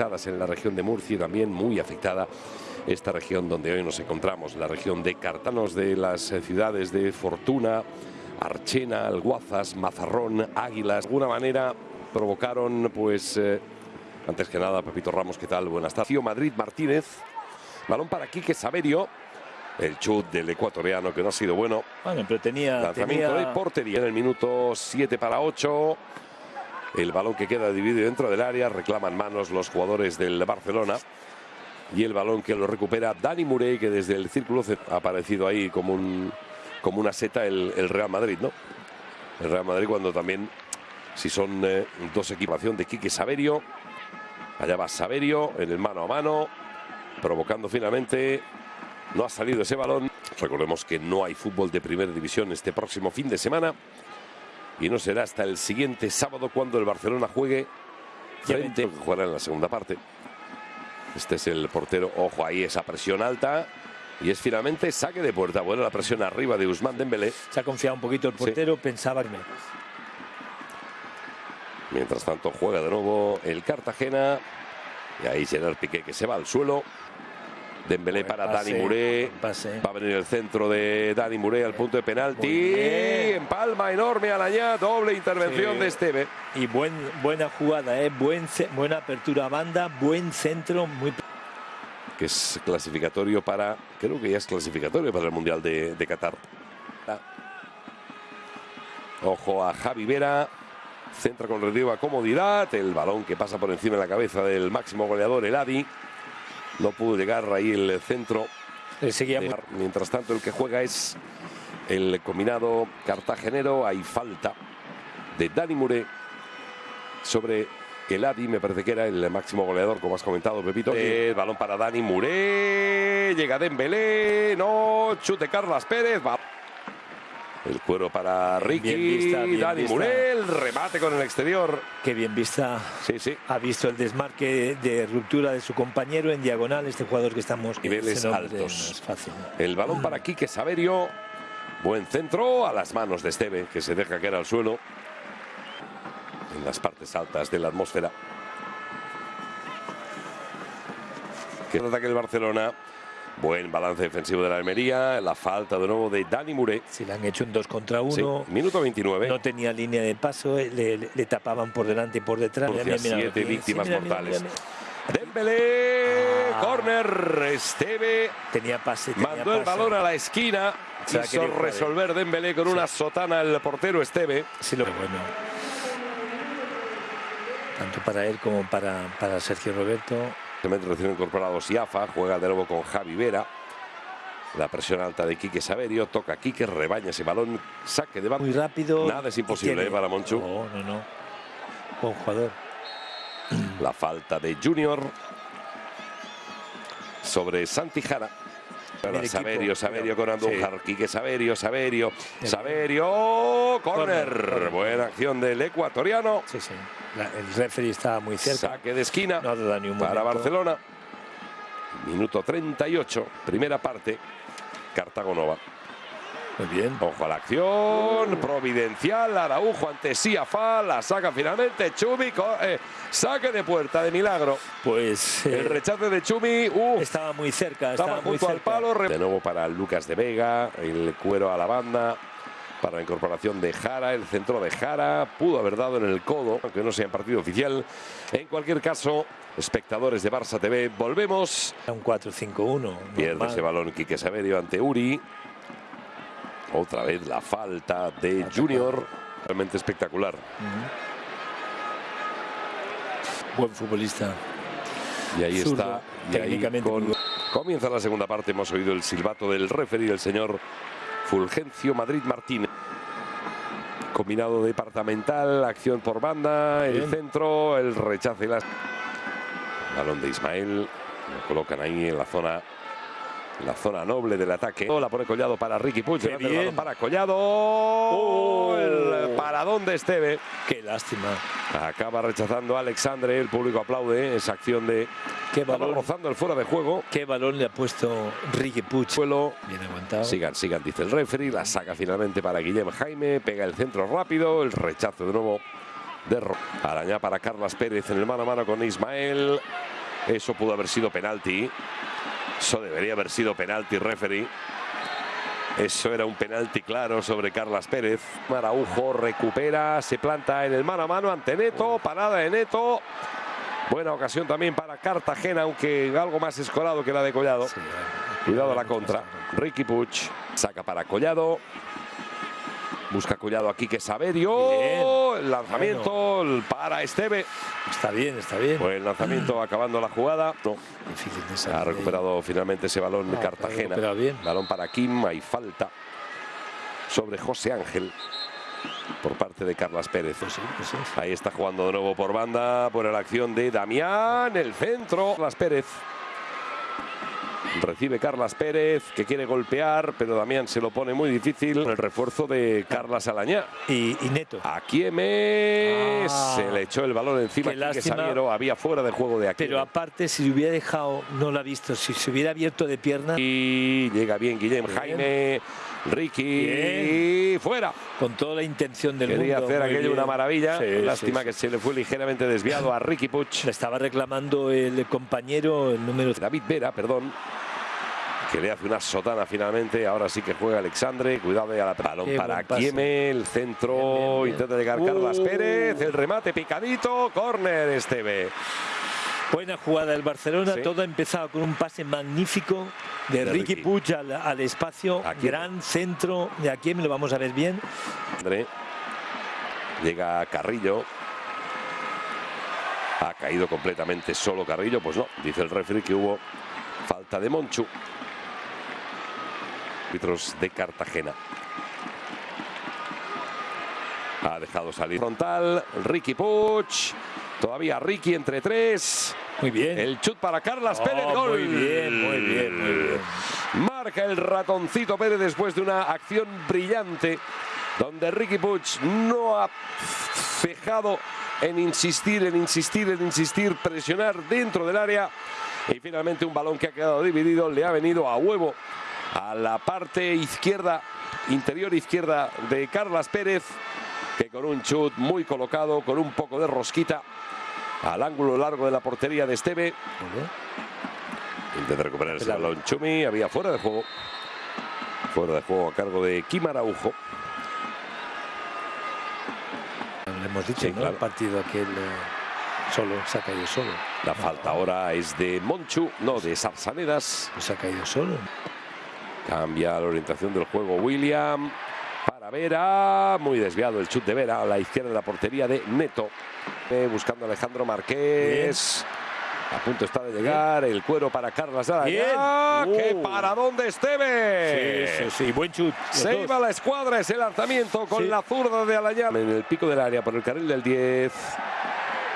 en la región de Murcia y también muy afectada esta región donde hoy nos encontramos, la región de Cartanos de las eh, ciudades de Fortuna, Archena, Alguazas, Mazarrón, Águilas. De alguna manera provocaron, pues, eh, antes que nada, Pepito Ramos, ¿qué tal? Buenas tardes. Madrid Martínez, balón para Quique Saberio. El chut del ecuatoriano que no ha sido bueno. Bueno, pero tenía... Lanzamiento tenía... de portería en el minuto 7 para 8. El balón que queda dividido dentro del área, reclaman manos los jugadores del Barcelona. Y el balón que lo recupera Dani Murey, que desde el círculo ha aparecido ahí como, un, como una seta el, Real Madrid, ¿no? El Real Madrid cuando también, si son eh, dos equipación de Quique Saverio, allá va Saverio en el mano a mano, provocando finalmente, no ha salido ese balón. Recordemos que no hay fútbol de primera división este próximo fin de semana y no será hasta el siguiente sábado cuando el Barcelona juegue frente que jugará en la segunda parte. Este es el portero, ojo ahí esa presión alta y es finalmente saque de puerta. Bueno, la presión arriba de Usman Dembélé. Se ha confiado un poquito el portero, sí. pensaba que Mientras tanto juega de nuevo el Cartagena y ahí Gerard Piqué que se va al suelo. Dembélé Buen para pase, Dani Muré. pase. Va a venir el centro de Dani Muré al punto de penalti. En palma enorme a la doble intervención Sí. de Esteve. Y buen, buena jugada, ¿eh? buen, buena apertura a banda, buen centro, muy... que es clasificatorio para, creo que ya es clasificatorio para el Mundial de, de Qatar. Ojo a Javi Vera, centra con relativa comodidad, el balón que pasa por encima de la cabeza del máximo goleador, el Adi. No pudo llegar ahí el centro. Seguía muy- Mientras tanto, el que juega es el combinado cartagenero. Hay falta de Dani Muré sobre el Adi, me parece que era el máximo goleador, como has comentado, Pepito. El balón para Dani Muré. Llega Dembélé. No, chute Carlas Pérez. Va. El cuero para Ricky. Bien vista, bien Dani vista. Muré. El remate con el exterior. Qué bien vista. Sí, sí. Ha visto el desmarque de ruptura de su compañero en diagonal, este jugador que estamos... Niveles altos. es fácil. El balón para Quique Saverio. Buen centro a las manos de Esteve, que se deja caer al suelo. En las partes altas de la atmósfera. Que ataque el Barcelona. Buen balance defensivo de la Almería. La falta de nuevo de Dani Muré. Si le han hecho un 2 contra Sí, 1, minuto 29. no tenía línea de paso, eh, le, le- le tapaban por delante y por detrás. Mira, mira, mira, siete víctimas mortales. Dembélé. Ah. Corner. Esteve. Tenía pase, tenía Mandó el balón a la esquina. Se Quiso jugar, eh. resolver Dembélé con una sotana el portero Esteve. Sí, lo bueno. Tanto para él como para, para Sergio Roberto. Recién incorporado Siafa, juega de nuevo con Javi Vera. La presión alta de Quique Saverio, toca Quique, rebaña ese balón, saque de banda. Muy rápido. Nada es imposible, eh, para Monchu. No, no, no. Buen jugador. La falta de Junior sobre Santi Jara. Bien Saverio, Saverio pero- con Andújar, Quique Saverio, Saverio. Saverio, Corner, corner. corner. Buena acción del ecuatoriano. Sí, sí. La- el referee estaba muy cerca. Saque de esquina. No ha dado ni un para momento. Barcelona. Minuto 38, primera parte. Cartago Nova. Muy bien. Ojo a la acción, providencial, Araujo ante Siafa, la saca finalmente Chumi, eh, saque de puerta de milagro. Pues eh, El rechace de Chumi, uh, estaba muy cerca. estaba Estaba muy junto al cerca. palo. De nuevo para Lucas de Vega, el cuero a la banda, para la incorporación de Jara, el centro de Jara, pudo haber dado en el codo, aunque no sea en partido oficial. En cualquier caso, espectadores de Barça TV, volvemos. Un 4-5-1. Pierde ese balón Quique Saverio ante Uri. Otra vez la falta de Junior. Realmente espectacular. Buen futbolista. Y ahí Zurdo, está. Y ahí técnicamente con- comienza la segunda parte. Hemos oído el silbato del referee, el señor Fulgencio Madrid Martínez. Combinado departamental, acción por banda, el centro, el rechace y las. Balón de Ismael. Lo colocan ahí en la zona. La zona noble del ataque. La pone Collado para Ricky Puig. Bien. para Collado. El paradón de Esteve. Qué lástima. Acaba rechazando a Alexandre. El público aplaude esa acción de. Qué balón, rozando el fuera de juego. qué balón le ha puesto Ricky Puig. Suelo. Bien aguantado. Sigan, sigan, dice el referee. La saca finalmente para Guillem Jaime. Pega el centro rápido. El rechazo de nuevo de Ro- Arañá para Carlas Pérez en el mano a mano con Ismael. Eso pudo haber sido penalti. Eso debería haber sido penalti, referee. Eso era un penalti claro sobre Carlas Pérez. Maraujo recupera, se planta en el mano a mano ante Neto. Parada de Neto. Buena ocasión también para Cartagena, aunque algo más escorado que la de Collado. Sí, Cuidado a la contra. Ricky Puch saca para Collado. Busca Collado aquí que Saberio. Bien. El lanzamiento el para Esteve. Está bien, está bien. Buen lanzamiento acabando la jugada. No, Difícil de salir ha recuperado finalmente ese balón No, Cartagena. bien. Balón para Kim, hay falta sobre José Ángel por parte de Carlas Pérez. Pues sí, pues sí. Ahí está jugando de nuevo por banda, por la acción de Damián, el centro, Carlas Pérez. Recibe Carlas Pérez, que quiere golpear, pero Damián se lo pone muy difícil. El refuerzo de Carlas Alañá. Y, y Neto. Aquí M Ah. se le echó el balón encima. Qué lástima. Sabiero había fuera de juego de aquí. Pero aparte, si hubiera dejado, no lo ha visto. Si se hubiera abierto de pierna, Y llega bien Guillem Bien. Jaime, Ricky, Bien. fuera. con toda la intención del Quería mundo. hacer aquello bien. una maravilla. Sí, Lástima sí, que se le fue ligeramente desviado a Ricky Puch. Le estaba reclamando el compañero, el número David Vera, perdón. Que le hace una sotana finalmente. Ahora sí que juega Alexandre. Cuidado a la balón Qué para. Kieme. El centro. Bien, bien, bien. Intenta llegar Carlas Uh. Pérez. El remate picadito. Córner Esteve. Buena jugada del Barcelona, Sí. todo ha empezado con un pase magnífico de, De Ricky, Ricky. Puig al, al espacio, Aquí. gran centro, de me lo vamos a ver bien. André. Llega Carrillo. Ha caído completamente solo Carrillo. Pues no, dice el referee que hubo falta de Monchu. Árbitros de Cartagena. Ha dejado salir frontal. Ricky Puch. Todavía Ricky entre tres. Muy bien. El chut para Carlas Oh, Pérez. Gol. Muy bien, muy bien, muy bien. Marca el ratoncito Pérez después de una acción brillante donde Ricky Puig no ha fijado en insistir, en insistir, en insistir, presionar dentro del área y finalmente un balón que ha quedado dividido le ha venido a huevo a la parte izquierda, interior izquierda de Carlas Pérez que con un chut muy colocado, con un poco de rosquita al ángulo largo de la portería de Esteve. Intenta recuperar ese balón Chumi, había fuera de juego. Fuera de juego a cargo de Kim Araujo. Le hemos dicho, Sí, ¿no? claro. El partido aquel eh, solo, se ha caído solo. La falta ahora es de Monchu, no de Sarsanedas. Pues se ha caído solo. Cambia la orientación del juego William. Para Vera, muy desviado el chut de Vera a la izquierda de la portería de Neto. Eh, buscando a Alejandro Marqués. A punto está de llegar el cuero para Carlas Arañá. Bien. ¡Qué Uh. paradón de Esteve! Sí, sí, sí, buen chut. Se dos. iba la escuadra ese lanzamiento con Sí. la zurda de Alayá. En el pico del área por el carril del 10.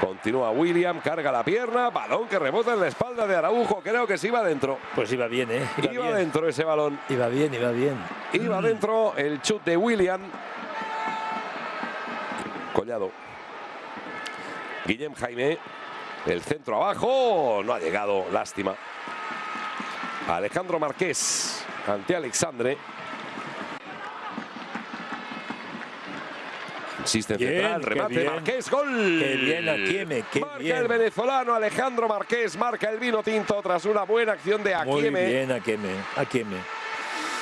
Continúa William, carga la pierna, balón que rebota en la espalda de Araujo. Creo que se iba dentro. Pues iba bien, ¿eh? Iba, Iba bien. dentro ese balón. Iba bien, iba bien. Iba dentro el chut de William. Collado. Guillem Jaime. El centro abajo. No ha llegado. Lástima. Alejandro Marqués ante Alexandre. En Bien, central, remate, bien. Marqués, gol. Qué bien, Akieme, qué marca bien. el venezolano Alejandro Marqués, marca el vino tinto tras una buena acción de Muy Akieme. bien, Akeme. Akeme.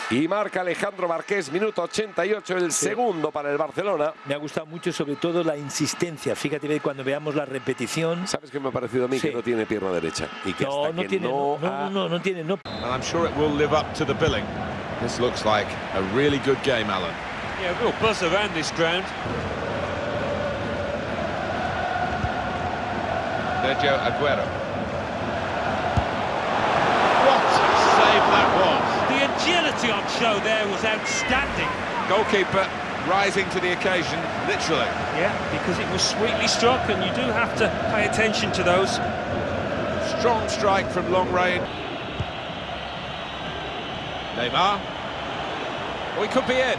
Y marca Alejandro Marqués, minuto 88, el segundo para el Barcelona. Me ha gustado mucho, sobre todo, la insistencia. Fíjate cuando veamos la repetición. ¿Sabes qué me ha parecido a mí? Sí. Que no tiene pierna derecha. Y que No, hasta no que tiene, no, no, ha- no, no, no tiene, no. And I'm sure it will live up to the billing. This looks like a really good game, Alan. Yeah, real buzz around this ground. Sergio Aguero. What a save that was. The agility on show there was outstanding. Goalkeeper rising to the occasion, literally. Yeah, because it was sweetly struck, and you do have to pay attention to those. Strong strike from long range. Neymar. Oh, he could be in.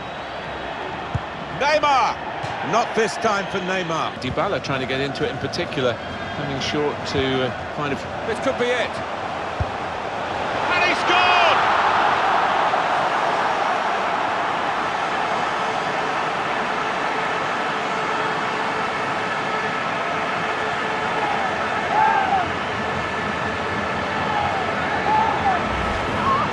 Neymar! Not this time for Neymar. Dybala trying to get into it in particular, coming short to uh, kind of... This could be it. And he scored!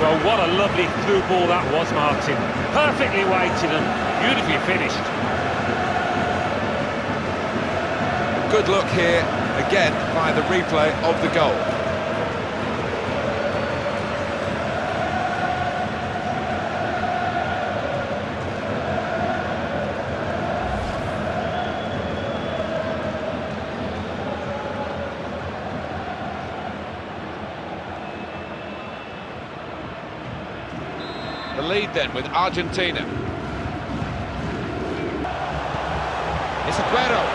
Well, what a lovely through ball that was, Martin. Perfectly weighted and beautifully finished. Good luck here again, by the replay of the goal. The lead then with Argentina. It's Aguero.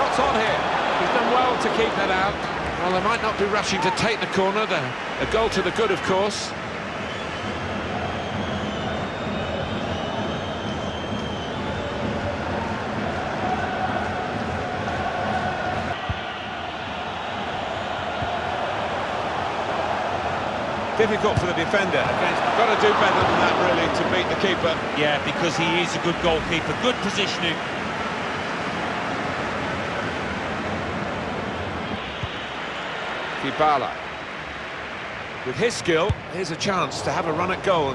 Shots on here. He's done well to keep that out. Well, they might not be rushing to take the corner. The, a goal to the good, of course. Difficult for the defender. Got to do better than that, really, to beat the keeper. Yeah, because he is a good goalkeeper. Good positioning. Dybala. With his skill, here's a chance to have a run at goal.